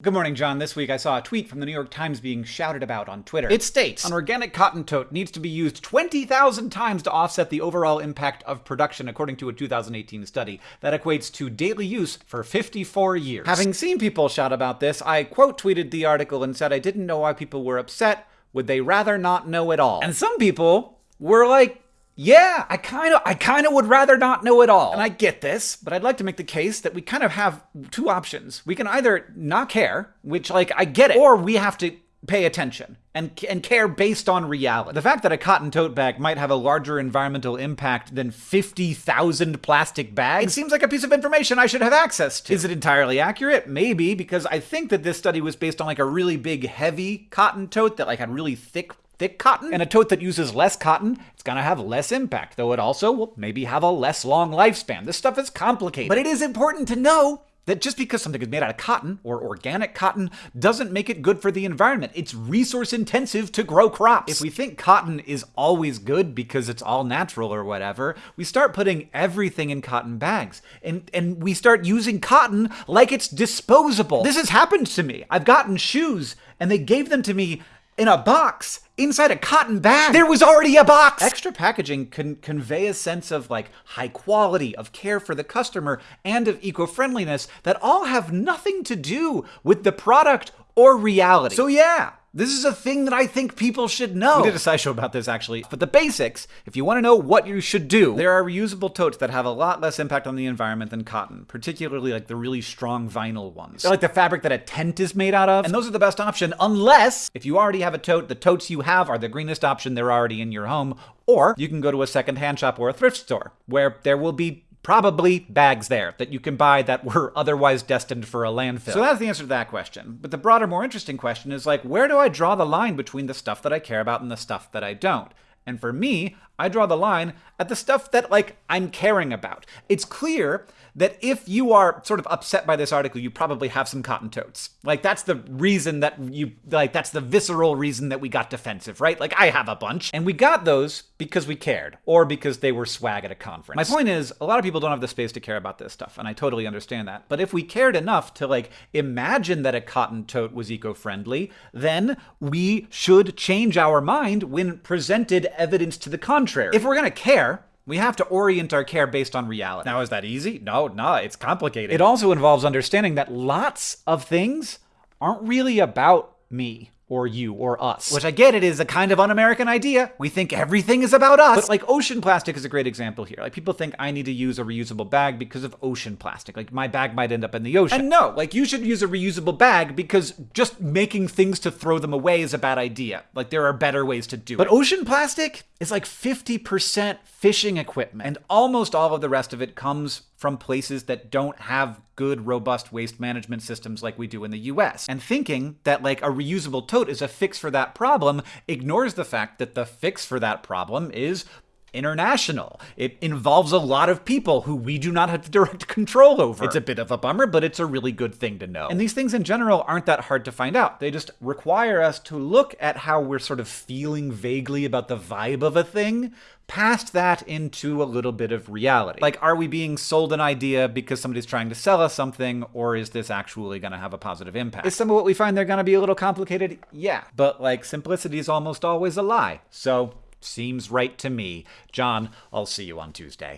Good morning, John. This week I saw a tweet from the New York Times being shouted about on Twitter. It states An organic cotton tote needs to be used 20,000 times to offset the overall impact of production, according to a 2018 study. That equates to daily use for 54 years. Having seen people shout about this, I quote tweeted the article and said I didn't know why people were upset. Would they rather not know at all? And some people were like, yeah, I kind of I kind of would rather not know it all. And I get this, but I'd like to make the case that we kind of have two options. We can either not care, which like I get it, or we have to pay attention and and care based on reality. The fact that a cotton tote bag might have a larger environmental impact than 50,000 plastic bags it seems like a piece of information I should have access to. Is it entirely accurate? Maybe because I think that this study was based on like a really big heavy cotton tote that like had really thick thick cotton and a tote that uses less cotton, it's gonna have less impact, though it also will maybe have a less long lifespan. This stuff is complicated. But it is important to know that just because something is made out of cotton or organic cotton doesn't make it good for the environment. It's resource intensive to grow crops. If we think cotton is always good because it's all natural or whatever, we start putting everything in cotton bags and, and we start using cotton like it's disposable. This has happened to me. I've gotten shoes and they gave them to me in a box inside a cotton bag. There was already a box. Extra packaging can convey a sense of like high quality, of care for the customer, and of eco-friendliness that all have nothing to do with the product or reality. So yeah, this is a thing that I think people should know. We did a SciShow about this actually. But the basics, if you want to know what you should do, there are reusable totes that have a lot less impact on the environment than cotton, particularly like the really strong vinyl ones. They're like the fabric that a tent is made out of. And those are the best option unless if you already have a tote, the totes you have are the greenest option, they're already in your home, or you can go to a secondhand shop or a thrift store where there will be probably bags there that you can buy that were otherwise destined for a landfill. So that's the answer to that question. But the broader, more interesting question is like, where do I draw the line between the stuff that I care about and the stuff that I don't? And for me, I draw the line at the stuff that, like, I'm caring about. It's clear that if you are sort of upset by this article, you probably have some cotton totes. Like, that's the reason that you, like, that's the visceral reason that we got defensive, right? Like, I have a bunch. And we got those because we cared, or because they were swag at a conference. My point is, a lot of people don't have the space to care about this stuff, and I totally understand that. But if we cared enough to, like, imagine that a cotton tote was eco-friendly, then we should change our mind when presented evidence to the contrary. If we're gonna care, we have to orient our care based on reality. Now, is that easy? No, no, it's complicated. It also involves understanding that lots of things aren't really about me or you or us. Which I get it is a kind of un-American idea. We think everything is about us. But like ocean plastic is a great example here. Like people think I need to use a reusable bag because of ocean plastic. Like my bag might end up in the ocean. And no, like you should use a reusable bag because just making things to throw them away is a bad idea. Like there are better ways to do but it. But ocean plastic is like 50% fishing equipment and almost all of the rest of it comes from places that don't have good, robust waste management systems like we do in the US. And thinking that like a reusable tote is a fix for that problem ignores the fact that the fix for that problem is international. It involves a lot of people who we do not have direct control over. It's a bit of a bummer, but it's a really good thing to know. And these things in general aren't that hard to find out. They just require us to look at how we're sort of feeling vaguely about the vibe of a thing, past that into a little bit of reality. Like, are we being sold an idea because somebody's trying to sell us something, or is this actually going to have a positive impact? Is some of what we find they're going to be a little complicated? Yeah. But, like, simplicity is almost always a lie. So, Seems right to me. John, I'll see you on Tuesday.